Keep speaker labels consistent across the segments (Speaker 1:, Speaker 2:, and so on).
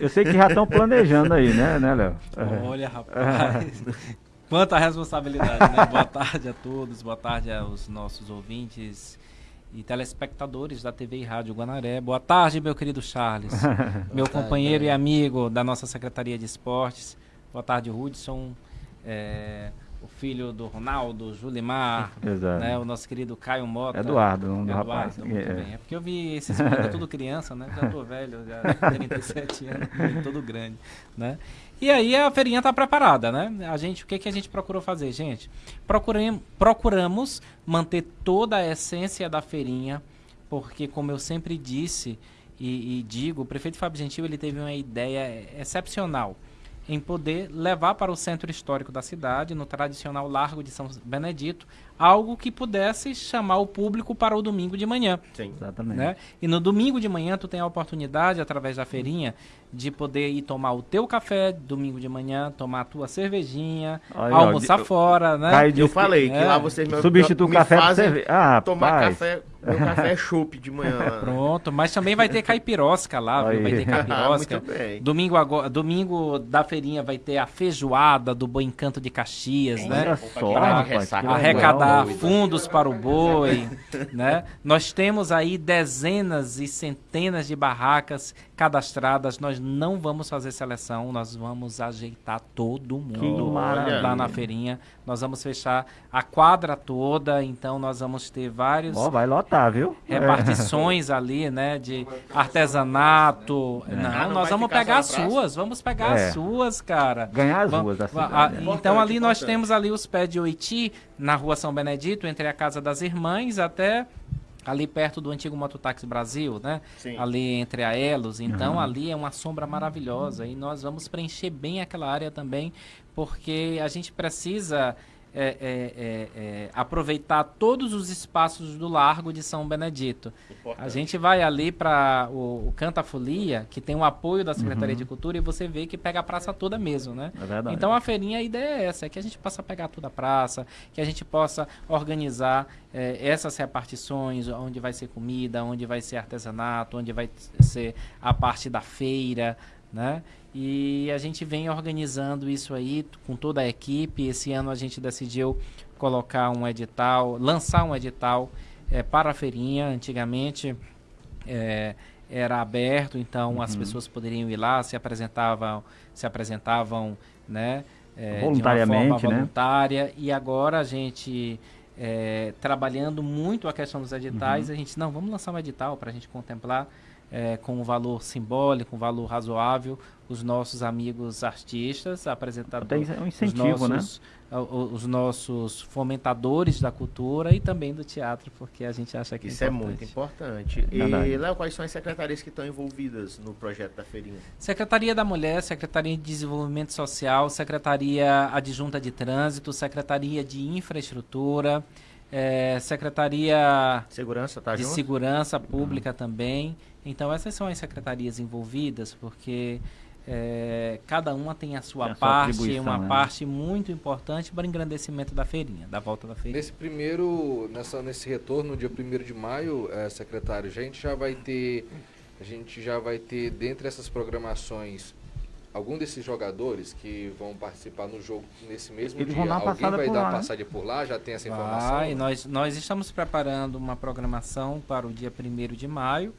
Speaker 1: Eu sei que já estão planejando aí, né, né, Léo?
Speaker 2: Olha, rapaz. Quanta responsabilidade, né? Boa tarde a todos, boa tarde aos nossos ouvintes e telespectadores da TV e Rádio Guanaré. Boa tarde, meu querido Charles, meu tarde, companheiro e amigo da nossa Secretaria de Esportes. Boa tarde, Hudson. É, o filho do Ronaldo, Julimar, né, o nosso querido Caio Mota.
Speaker 1: Eduardo, um
Speaker 2: Eduardo, rapaz. Muito é. bem. É porque eu vi esses meninos tudo criança, né? Já tô velho, já 37 anos, todo grande, né? E aí a feirinha está preparada, né? A gente, o que, que a gente procurou fazer, gente? Procurem, procuramos manter toda a essência da feirinha, porque como eu sempre disse e, e digo, o prefeito Fábio Gentil ele teve uma ideia excepcional em poder levar para o centro histórico da cidade, no tradicional Largo de São Benedito, algo que pudesse chamar o público para o domingo de manhã.
Speaker 1: Sim, exatamente.
Speaker 2: Né? E no domingo de manhã tu tem a oportunidade, através da feirinha, de poder ir tomar o teu café domingo de manhã, tomar a tua cervejinha, Aí, almoçar ó, fora, né?
Speaker 3: Eu falei que é. lá vocês
Speaker 1: me, substitui o café
Speaker 3: fazem cerve... ah, tomar paz. café meu café é chopp de manhã. Lá.
Speaker 2: Pronto, mas também vai ter caipirosca lá, viu? vai ter caipirosca. Ah, domingo, agora, domingo da feirinha vai ter a feijoada do Boi Encanto de Caxias, é, né?
Speaker 1: Só, rapaz,
Speaker 2: arrecadar fundos para o boi, né? Nós temos aí dezenas e centenas de barracas cadastradas. Nós não vamos fazer seleção, nós vamos ajeitar todo mundo lá na feirinha. Nós vamos fechar a quadra toda, então nós vamos ter vários.
Speaker 1: Oh, vai lotar, viu?
Speaker 2: Repartições é. ali, né? De artesanato. É. Não, não, nós vamos pegar as suas, vamos pegar é. as suas, cara.
Speaker 1: Ganhar as ruas da cidade.
Speaker 2: A, então ali nós temos ali os pés de Oiti, na rua São Benedito, entre a Casa das Irmãs até ali perto do antigo Mototáxi Brasil, né? Sim. Ali entre a Elos. Então, uhum. ali é uma sombra maravilhosa. E nós vamos preencher bem aquela área também, porque a gente precisa é, é, é, é, aproveitar todos os espaços do Largo de São Benedito. Importante. A gente vai ali para o, o Canta Folia, que tem o apoio da Secretaria uhum. de Cultura, e você vê que pega a praça toda mesmo, né?
Speaker 1: É
Speaker 2: então a feirinha, a ideia é essa, é que a gente possa pegar toda a praça, que a gente possa organizar é, essas repartições, onde vai ser comida, onde vai ser artesanato, onde vai ser a parte da feira, né? E a gente vem organizando isso aí com toda a equipe. Esse ano a gente decidiu colocar um edital, lançar um edital é, para a feirinha. Antigamente é, era aberto, então uhum. as pessoas poderiam ir lá, se apresentavam, se apresentavam, né?
Speaker 1: É, Voluntariamente, de uma forma
Speaker 2: né? voluntária. Né? E agora a gente trabalhando muito a questão dos editais, uhum. a gente não vamos lançar um edital para a gente contemplar é, com um valor simbólico, um valor razoável, os nossos amigos artistas, apresentadores,
Speaker 1: um incentivo,
Speaker 2: os
Speaker 1: né?
Speaker 2: nossos, né? os nossos fomentadores da cultura e também do teatro, porque a gente acha que
Speaker 3: isso é, importante. é muito importante. e Léo, quais são as secretarias que estão envolvidas no projeto da feirinha?
Speaker 2: Secretaria da Mulher, Secretaria de Desenvolvimento Social, Secretaria Adjunta de Trânsito, Secretaria de Infraestrutura, é, Secretaria
Speaker 3: Segurança, tá
Speaker 2: de
Speaker 3: junto?
Speaker 2: Segurança Pública uhum. também. Então essas são as secretarias envolvidas, porque é, cada uma tem a sua tem parte, uma né? parte muito importante para o engrandecimento da feirinha, da volta da feirinha.
Speaker 4: Nesse primeiro, nessa, nesse retorno, dia 1 de maio, é, secretário, a gente já vai ter, a gente já vai ter, dentre essas programações, algum desses jogadores que vão participar no jogo nesse mesmo
Speaker 1: Eles
Speaker 4: dia,
Speaker 1: alguém
Speaker 4: vai
Speaker 1: dar
Speaker 4: lá, né? passagem por lá? Já tem essa informação?
Speaker 2: Vai, nós, nós estamos preparando uma programação para o dia 1 de maio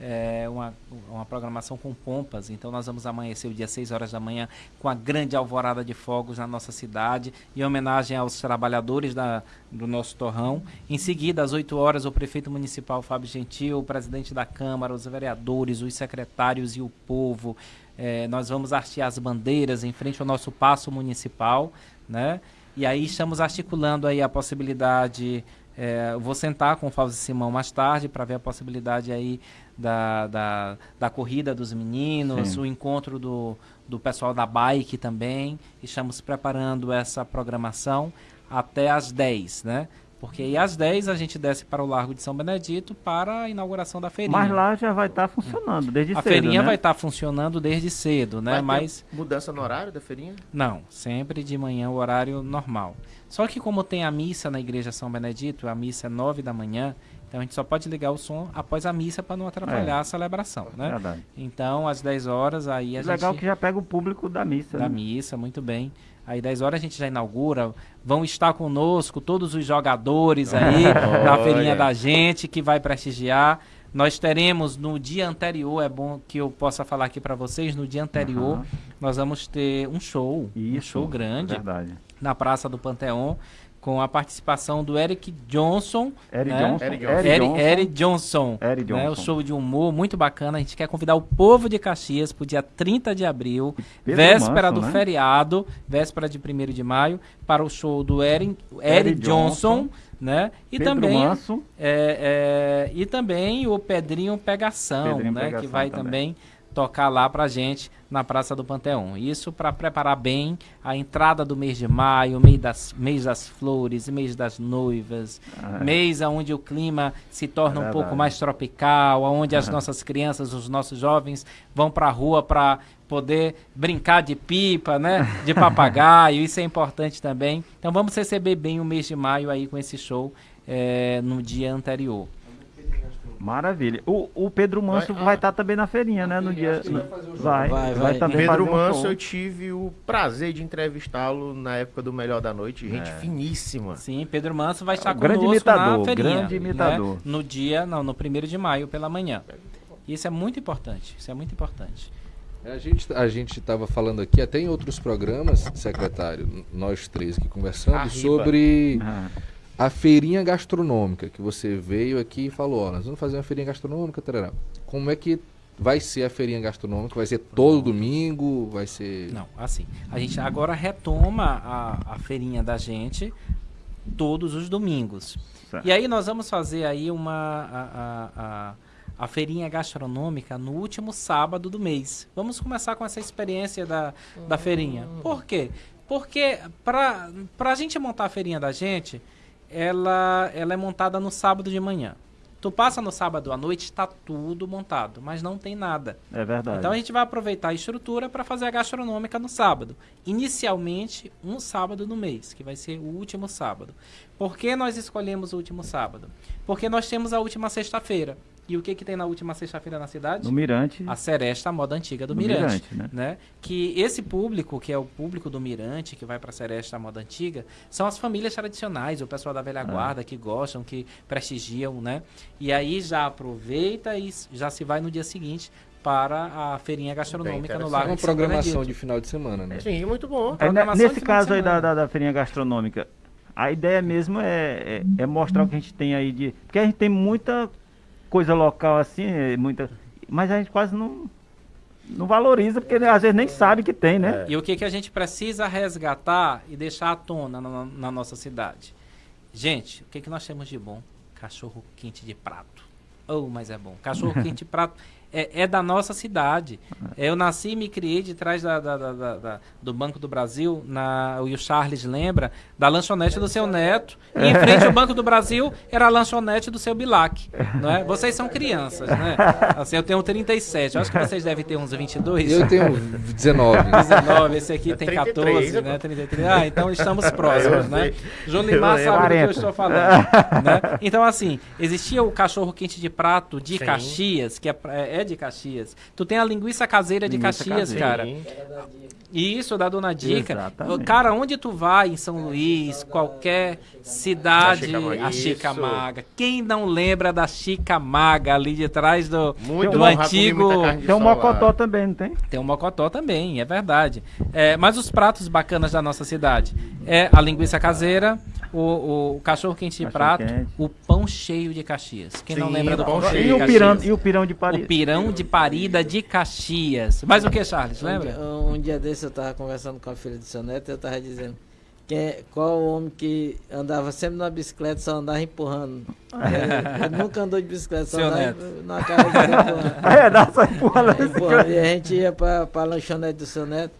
Speaker 2: é, uma, uma programação com pompas. Então nós vamos amanhecer o dia 6 horas da manhã com a grande alvorada de fogos na nossa cidade, em homenagem aos trabalhadores da, do nosso torrão. Em seguida, às 8 horas, o prefeito municipal Fábio Gentil, o presidente da Câmara, os vereadores, os secretários e o povo. É, nós vamos hastear as bandeiras em frente ao nosso passo municipal, né? E aí estamos articulando aí a possibilidade é, vou sentar com o Fausto Simão mais tarde para ver a possibilidade aí da, da, da corrida dos meninos, Sim. o encontro do, do pessoal da bike também. Estamos preparando essa programação até às 10, né? Porque aí às 10 a gente desce para o Largo de São Benedito para a inauguração da feirinha.
Speaker 1: Mas lá já vai estar tá funcionando desde
Speaker 2: a
Speaker 1: cedo.
Speaker 2: A feirinha
Speaker 1: né?
Speaker 2: vai estar tá funcionando desde cedo, né?
Speaker 3: Vai Mas mudança no horário da feirinha?
Speaker 2: Não, sempre de manhã o horário normal. Só que como tem a missa na igreja São Benedito, a missa é 9 da manhã, Então a gente só pode ligar o som após a missa para não atrapalhar é. a celebração, né? Verdade. Então às 10 horas aí a
Speaker 1: Legal gente...
Speaker 2: Legal
Speaker 1: que já pega o público da missa.
Speaker 2: Da né? missa, muito bem. Aí 10 horas a gente já inaugura. Vão estar conosco todos os jogadores aí da feirinha da gente que vai prestigiar. Nós teremos no dia anterior, é bom que eu possa falar aqui para vocês, no dia anterior uhum. nós vamos ter um show, Isso, um show grande
Speaker 1: verdade.
Speaker 2: na Praça do Panteão com a participação do Eric Johnson.
Speaker 1: Eric né? Johnson.
Speaker 2: Eric Johnson. Eric, Eric Johnson. Eric Johnson. Né? O show de humor muito bacana. A gente quer convidar o povo de Caxias para o dia 30 de abril, Pedro véspera Manso, do né? feriado, véspera de 1 de maio, para o show do Eric, Eric, Eric Johnson. Johnson. Né? E Pedro também é, é, e também o Pedrinho Pegação, Pedrinho né? Pegação que vai também, também tocar lá pra gente na Praça do Panteão. Isso para preparar bem a entrada do mês de maio, mês das, mês das flores, mês das noivas, ah, é. mês onde o clima se torna é um pouco mais tropical, onde as nossas crianças, os nossos jovens vão para a rua para poder brincar de pipa, né, de papagaio. Isso é importante também. Então vamos receber bem o mês de maio aí com esse show é, no dia anterior.
Speaker 1: Maravilha. O, o Pedro Manso vai estar ah, tá também na feirinha, né? No dia.
Speaker 3: Vai, vai, vai, vai também Pedro um Manso, eu tive o prazer de entrevistá-lo na época do Melhor da Noite. Gente é. finíssima.
Speaker 2: Sim, Pedro Manso vai estar
Speaker 1: é, grande imitador, na feirinha. Grande né? imitador. Né?
Speaker 2: No dia, não, no primeiro de maio pela manhã. Isso é muito importante. Isso é muito importante.
Speaker 4: A gente a gente estava falando aqui até em outros programas, secretário, nós três aqui conversando Arriba. sobre ah a feirinha gastronômica, que você veio aqui e falou, ó, nós vamos fazer uma feirinha gastronômica, tarará. como é que vai ser a feirinha gastronômica? Vai ser todo domingo? Vai ser...
Speaker 2: Não, assim, a gente agora retoma a, a feirinha da gente todos os domingos. Certo. E aí nós vamos fazer aí uma... A, a, a, a feirinha gastronômica no último sábado do mês. Vamos começar com essa experiência da, da feirinha. Por quê? Porque para a gente montar a feirinha da gente, ela, ela é montada no sábado de manhã. Tu passa no sábado à noite, está tudo montado, mas não tem nada.
Speaker 1: É verdade.
Speaker 2: Então a gente vai aproveitar a estrutura para fazer a gastronômica no sábado. Inicialmente, um sábado no mês, que vai ser o último sábado. Por que nós escolhemos o último sábado? Porque nós temos a última sexta-feira. E o que que tem na última sexta-feira na cidade?
Speaker 1: No Mirante.
Speaker 2: A Seresta, a moda antiga do, do Mirante, Mirante né? né? Que esse público, que é o público do Mirante, que vai para a Seresta, a moda antiga, são as famílias tradicionais, o pessoal da velha ah. guarda que gostam, que prestigiam, né? E aí já aproveita e já se vai no dia seguinte para a feirinha gastronômica no Lago.
Speaker 4: É uma programação de final de semana, né?
Speaker 3: Sim, muito bom.
Speaker 1: É, nesse caso aí da, da, da feirinha gastronômica, a ideia mesmo é, é, é, mostrar o que a gente tem aí de. Porque a gente tem muita coisa local assim, é muita. Mas a gente quase não, não valoriza, porque às vezes nem sabe que tem, né?
Speaker 2: E o que, que a gente precisa resgatar e deixar à tona na, na nossa cidade? Gente, o que, que nós temos de bom? Cachorro quente de prato. Oh, mas é bom. Cachorro quente de prato é, é, da nossa cidade. Eu nasci e me criei de trás da, da, da, da, do Banco do Brasil, na, e o Charles lembra, da lanchonete do seu neto. E em frente ao Banco do Brasil era a lanchonete do seu Bilac. Não é? Vocês são crianças, né? Assim, eu tenho 37, eu acho que vocês devem ter uns 22.
Speaker 4: Eu tenho 19.
Speaker 2: 19, esse aqui tem 14, né? 33. Ah, então estamos próximos, né? Jolimar sabe do que eu estou falando. Né? Então, assim, existia o cachorro quente de prato de Sim. Caxias, que é, é é de Caxias. Tu tem a linguiça caseira de linguiça Caxias, caseira. cara. Isso, da Dona Dica. Exatamente. Cara, onde tu vai em São Luís, qualquer cidade, a Chica Maga. Quem não lembra da Chica Maga ali de trás do, Muito do antigo.
Speaker 1: Tem um Mocotó também, não tem?
Speaker 2: Tem um Mocotó também, é verdade. É, mas os pratos bacanas da nossa cidade é a linguiça caseira, o, o cachorro quente de prato, quente. o pão cheio de Caxias. Quem Sim, não lembra do pão cheio
Speaker 1: e
Speaker 2: de
Speaker 1: Caxias? Pirão, e o pirão de
Speaker 2: parida. O pirão de parida de Caxias. Mais o que, Charles? Lembra?
Speaker 5: Um, um dia desse eu tava conversando com a filha do seu neto e eu tava dizendo quem, é, qual o homem que andava sempre na bicicleta só andava empurrando. Ele, ele nunca andou de bicicleta, só
Speaker 2: Seu
Speaker 5: andava
Speaker 2: neto.
Speaker 5: na cara de empurrando.
Speaker 1: É, dá só empurrando.
Speaker 5: É, empurrando. E a gente ia pra, pra lanchonete do seu neto.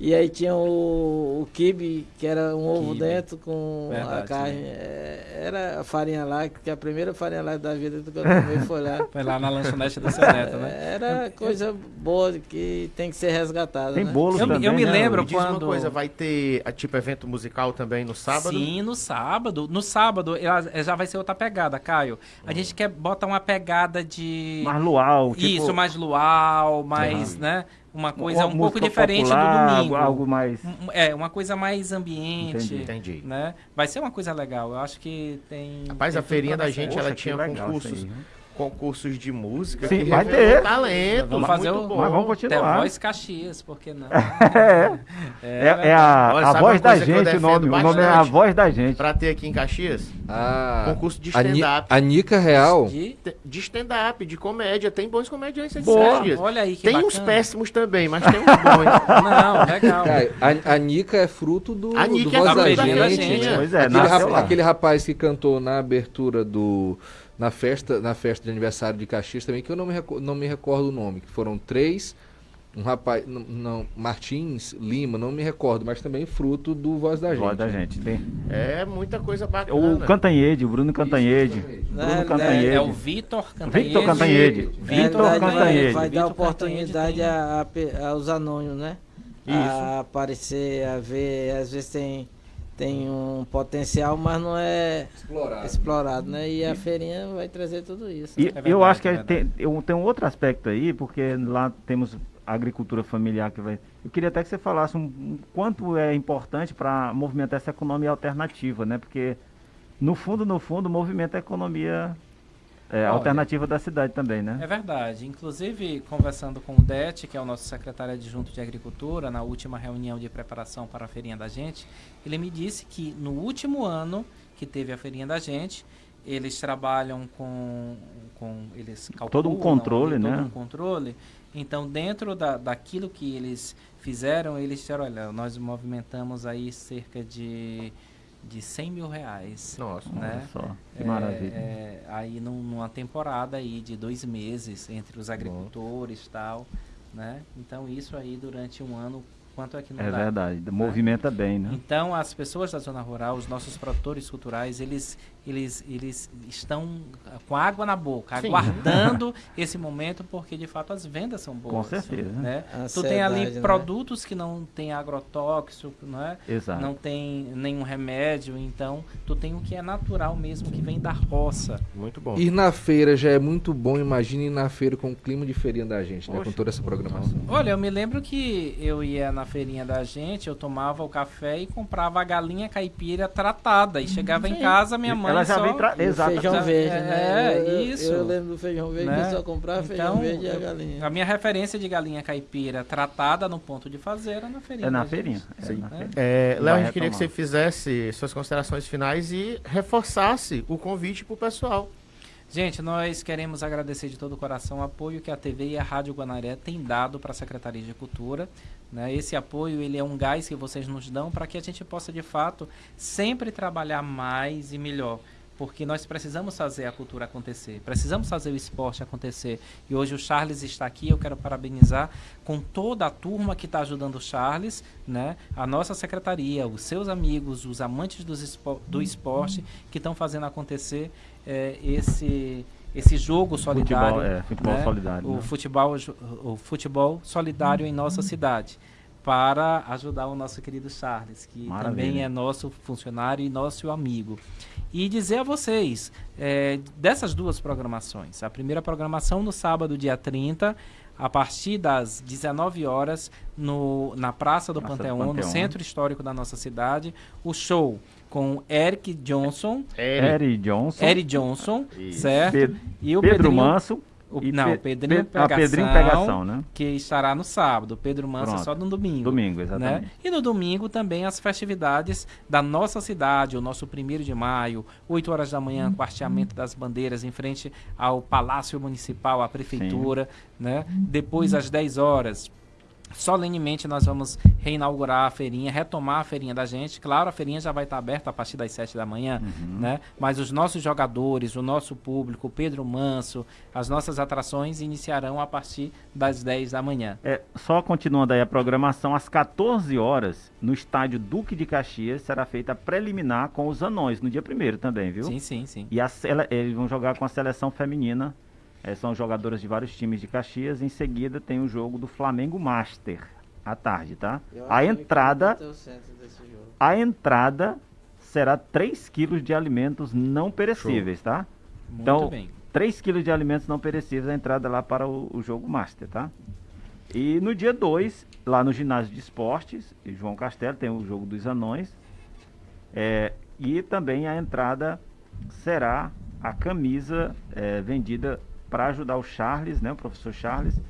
Speaker 5: E aí tinha o, o kibe, que era um ovo dentro com Verdade, a carne. É, era a farinha lá, que a primeira farinha lá da vida que eu tomei foi lá.
Speaker 2: Foi lá na lanchonete do seu neto, né?
Speaker 5: Era coisa boa que tem que ser resgatada.
Speaker 1: Tem
Speaker 5: né?
Speaker 1: bolo
Speaker 2: eu,
Speaker 1: também.
Speaker 2: Eu me
Speaker 1: né?
Speaker 2: lembro
Speaker 3: me
Speaker 2: quando.
Speaker 3: uma coisa, vai ter tipo evento musical também no sábado?
Speaker 2: Sim, no sábado. No sábado já vai ser outra pegada, Caio. A hum. gente quer botar uma pegada de.
Speaker 1: Mais luau, tipo...
Speaker 2: Isso, mais luau, mais, uhum. né? Uma coisa um, um pouco diferente popular, do domingo.
Speaker 1: Algo mais.
Speaker 2: É, uma coisa mais ambiente.
Speaker 3: Entendi. Entendi.
Speaker 2: Né? Vai ser uma coisa legal. Eu acho que tem.
Speaker 3: Rapaz,
Speaker 2: tem
Speaker 3: a feirinha da gente, ela tinha concursos. Aí, né? Concursos de música
Speaker 1: Sim, vai ter.
Speaker 3: talento.
Speaker 2: Vamos fazer o,
Speaker 3: bom.
Speaker 1: Mas vamos continuar.
Speaker 2: The Voz Caxias, por que não?
Speaker 1: é, é, é, a, Olha, a voz da gente, o nome, o nome é a voz da gente.
Speaker 3: Pra ter aqui em Caxias,
Speaker 6: ah,
Speaker 3: concurso de stand-up.
Speaker 6: A Nica Real?
Speaker 3: De, de stand-up, de comédia. Tem bons comediantes
Speaker 2: Boa, Caxias. Olha aí que
Speaker 3: Tem
Speaker 2: bacana.
Speaker 3: uns péssimos também, mas tem uns bons.
Speaker 2: não, legal.
Speaker 6: Cara, a, a Nica é fruto do,
Speaker 3: a Nica
Speaker 6: do
Speaker 3: é
Speaker 6: Voz
Speaker 3: da,
Speaker 6: da,
Speaker 3: da
Speaker 6: gente.
Speaker 3: gente.
Speaker 1: Pois é,
Speaker 6: aquele, rap, aquele rapaz que cantou na abertura do na festa, na festa de aniversário de Caxias também, que eu não me, não me recordo o nome, que foram três, um rapaz, não, não, Martins Lima, não me recordo, mas também fruto do Voz da Gente.
Speaker 1: Voz da Gente, tem.
Speaker 3: É muita coisa bacana.
Speaker 1: O Cantanhede, o Bruno Cantanhede. Bruno
Speaker 2: é,
Speaker 1: Cantanhede.
Speaker 2: É, o Vitor Cantanhede.
Speaker 1: Victor Cantanhede.
Speaker 5: Vitor Cantanhede. Vai dar oportunidade a, a, aos anônimos, né? Isso. A aparecer, a ver, às vezes tem tem um potencial, mas não é explorado, explorado né? E a feirinha vai trazer tudo isso.
Speaker 1: E, é verdade, eu acho que é tem, eu, tem um outro aspecto aí, porque lá temos agricultura familiar que vai. Eu queria até que você falasse um, um quanto é importante para movimentar essa economia alternativa, né? Porque no fundo, no fundo, movimenta a economia é, Olha, alternativa da cidade também, né?
Speaker 2: É verdade. Inclusive, conversando com o Det, que é o nosso secretário adjunto de Agricultura, na última reunião de preparação para a feirinha da gente, ele me disse que no último ano que teve a feirinha da gente, eles trabalham com, com eles calculam,
Speaker 1: todo um controle,
Speaker 2: todo
Speaker 1: né?
Speaker 2: Todo um controle. Então, dentro da, daquilo que eles fizeram, eles disseram, olha, nós movimentamos aí cerca de de 100 mil reais.
Speaker 1: Nossa,
Speaker 2: né?
Speaker 1: só. Que
Speaker 2: é,
Speaker 1: maravilha.
Speaker 2: É, aí num, numa temporada aí de dois meses entre os agricultores e tal, né? Então isso aí durante um ano quanto é que não
Speaker 1: é
Speaker 2: dá.
Speaker 1: verdade, né? movimenta bem, né?
Speaker 2: Então as pessoas da zona rural, os nossos produtores culturais, eles eles, eles estão com água na boca, Sim. aguardando esse momento, porque de fato as vendas são boas.
Speaker 1: Com certeza.
Speaker 2: Né? tu tem ali né? produtos que não tem agrotóxico, não é?
Speaker 1: Exato.
Speaker 2: não tem nenhum remédio, então tu tem o que é natural mesmo, que vem da roça.
Speaker 3: Muito bom.
Speaker 6: Ir na feira já é muito bom, imagine ir na feira com o clima de feirinha da gente, né? com toda essa programação.
Speaker 2: Olha, eu me lembro que eu ia na feirinha da gente, eu tomava o café e comprava a galinha caipira tratada, e chegava Sim. em casa, minha mãe ela já só... vem
Speaker 5: tra... Exato. feijão verde, é,
Speaker 2: né? É, isso.
Speaker 5: Eu, eu, lembro do feijão verde, né? só comprava então, feijão verde e a galinha.
Speaker 2: A minha referência de galinha caipira tratada no ponto de fazer era na feirinha.
Speaker 1: É na feirinha.
Speaker 3: É, na feirinha. É, Léo, a gente queria que você fizesse suas considerações finais e reforçasse o convite para o pessoal.
Speaker 2: Gente, nós queremos agradecer de todo o coração o apoio que a TV e a Rádio Guanaré têm dado para a Secretaria de Cultura. Né? Esse apoio ele é um gás que vocês nos dão para que a gente possa, de fato, sempre trabalhar mais e melhor porque nós precisamos fazer a cultura acontecer, precisamos fazer o esporte acontecer. E hoje o Charles está aqui, eu quero parabenizar com toda a turma que está ajudando o Charles, né? a nossa secretaria, os seus amigos, os amantes do, do esporte que estão fazendo acontecer é, esse esse jogo solidário,
Speaker 1: futebol, é, futebol
Speaker 2: né?
Speaker 1: solidário,
Speaker 2: o
Speaker 1: né?
Speaker 2: futebol o futebol solidário em nossa cidade para ajudar o nosso querido Charles, que Maravilha. também é nosso funcionário e nosso amigo. E dizer a vocês, é, dessas duas programações, a primeira programação no sábado, dia 30, a partir das 19 horas, no, na Praça do Praça Panteão, no centro histórico da nossa cidade, o show com Eric Johnson.
Speaker 1: Eric Johnson.
Speaker 2: Eric Johnson, certo?
Speaker 1: Pedro, e o Pedro Pedrinho, Manso.
Speaker 2: O, não,
Speaker 1: Pe
Speaker 2: Pedrinho,
Speaker 1: Pe Pegação, Pedrinho Pegação, né?
Speaker 2: Que estará no sábado. Pedro Manso Pronto. só no domingo.
Speaker 1: Domingo, exatamente.
Speaker 2: Né? E no domingo também as festividades da nossa cidade, o nosso primeiro de maio, 8 horas da manhã, quarteamento das bandeiras em frente ao Palácio Municipal, à Prefeitura, Sim. né? Depois às 10 horas, solenemente nós vamos reinaugurar a feirinha, retomar a feirinha da gente. Claro, a feirinha já vai estar aberta a partir das 7 da manhã, uhum. né? Mas os nossos jogadores, o nosso público, o Pedro Manso, as nossas atrações iniciarão a partir das 10 da manhã.
Speaker 1: É, só continuando aí a programação, às 14 horas, no estádio Duque de Caxias, será feita a preliminar com os anões, no dia primeiro também, viu?
Speaker 2: Sim, sim, sim.
Speaker 1: E a, eles vão jogar com a seleção feminina é, são jogadoras de vários times de Caxias. Em seguida tem o jogo do Flamengo Master à tarde, tá? A entrada a entrada será 3 quilos de alimentos não perecíveis, Show. tá? Muito então, bem. 3 quilos de alimentos não perecíveis a entrada lá para o, o jogo Master, tá? E no dia 2, lá no ginásio de esportes, João Castelo, tem o jogo dos anões. É, e também a entrada será a camisa é, vendida para ajudar o Charles, né, o professor Charles,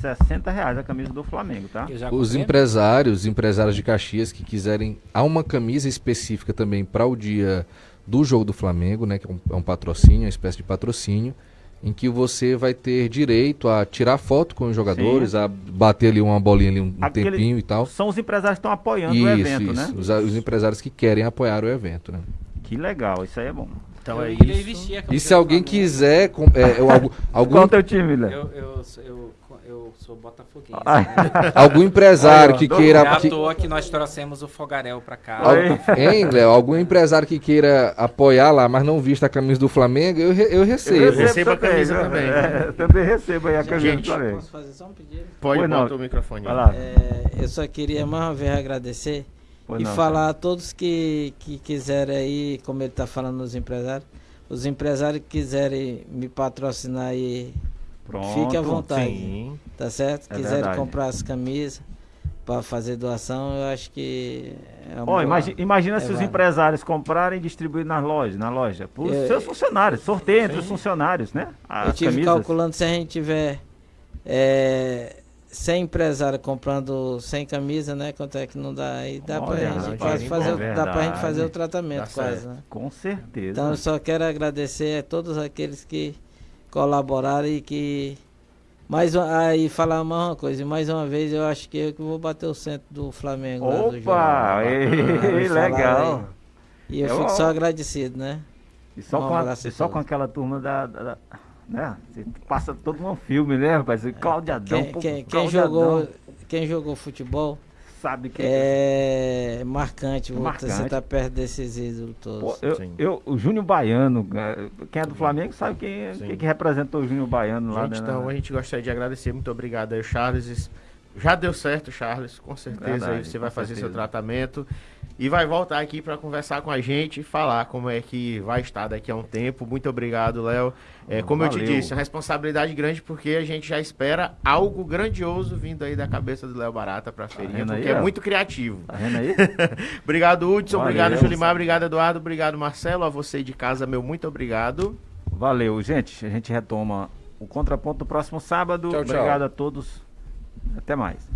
Speaker 1: 60 reais a camisa do Flamengo, tá?
Speaker 6: Os empresários, empresários de Caxias que quiserem, há uma camisa específica também para o dia do jogo do Flamengo, né, que é um, é um patrocínio, uma espécie de patrocínio, em que você vai ter direito a tirar foto com os jogadores, Sim. a bater ali uma bolinha ali um, um tempinho e tal.
Speaker 1: São os empresários que estão apoiando isso, o evento,
Speaker 6: isso. né? Os, os empresários que querem apoiar o evento, né?
Speaker 1: Que legal, isso aí é bom.
Speaker 6: Então eu é isso. E se alguém quiser. Com, é, eu, algum, algum...
Speaker 1: Qual é o teu time, Léo?
Speaker 2: Eu, eu, eu, eu sou botafoguense.
Speaker 6: Ah. Né? algum empresário que queira. É
Speaker 2: à toa que nós trouxemos o Fogarel pra cá.
Speaker 6: hein, Léo? Algum empresário que queira apoiar lá, mas não vista a camisa do Flamengo, eu, eu recebo. Eu
Speaker 1: recebo a camisa também. também. É, também recebo aí a camisa Gente, do Flamengo. Posso fazer só um
Speaker 3: pedido? Pode, botar o microfone.
Speaker 5: É, eu só queria mais uma vez agradecer Pois e não, falar cara. a todos que, que quiserem aí, como ele está falando nos empresários, os empresários que quiserem me patrocinar aí, Pronto, fique à vontade. Sim. Tá certo? É quiserem verdade. comprar as camisas para fazer doação, eu acho que
Speaker 1: é uma oh, imagina, imagina é se os empresários comprarem e distribuírem nas lojas, na loja, para os seus funcionários, sorteio entre os funcionários, né?
Speaker 5: As eu tive camisas. calculando se a gente tiver é, 100 empresários comprando 100 camisas, né? Quanto é que não dá? Aí dá para a gente quase fazer, é dá pra gente fazer o tratamento quase, né?
Speaker 1: Com certeza.
Speaker 5: Então eu só quero agradecer a todos aqueles que colaboraram e que mais aí falar uma coisa, mais uma vez eu acho que eu que vou bater o centro do Flamengo
Speaker 1: Opa, ei, legal.
Speaker 5: E eu, eu fico só agradecido, né?
Speaker 1: E só, um com, a, e só com aquela turma da, da né? Você passa todo um filme, né, rapaz? Cláudio Adão.
Speaker 5: Quem, quem, quem jogou, quem jogou futebol
Speaker 1: sabe que
Speaker 5: é, é marcante, marcante. você tá perto desses ídolos todos. Pô,
Speaker 1: eu, eu, o Júnior Baiano, é, quem é do Flamengo sabe quem, quem que representou o Júnior Baiano lá.
Speaker 3: Gente, né, então né? a gente gostaria de agradecer, muito obrigado aí, Charles. Já deu certo, Charles, com certeza Verdade, aí você vai fazer certeza. seu tratamento e vai voltar aqui para conversar com a gente e falar como é que vai estar daqui a um tempo. Muito obrigado, Léo. É, como Valeu. eu te disse, é uma responsabilidade grande porque a gente já espera algo grandioso vindo aí da cabeça do Léo Barata para a tá feirinha, tá porque aí, é muito criativo.
Speaker 1: Tá vendo aí?
Speaker 3: obrigado, Hudson. Valeu, obrigado, Julimar. Obrigado, Eduardo. Obrigado, Marcelo. A você de casa, meu muito obrigado.
Speaker 1: Valeu, gente. A gente retoma o contraponto no próximo sábado. Tchau, tchau. Obrigado a todos. Até mais.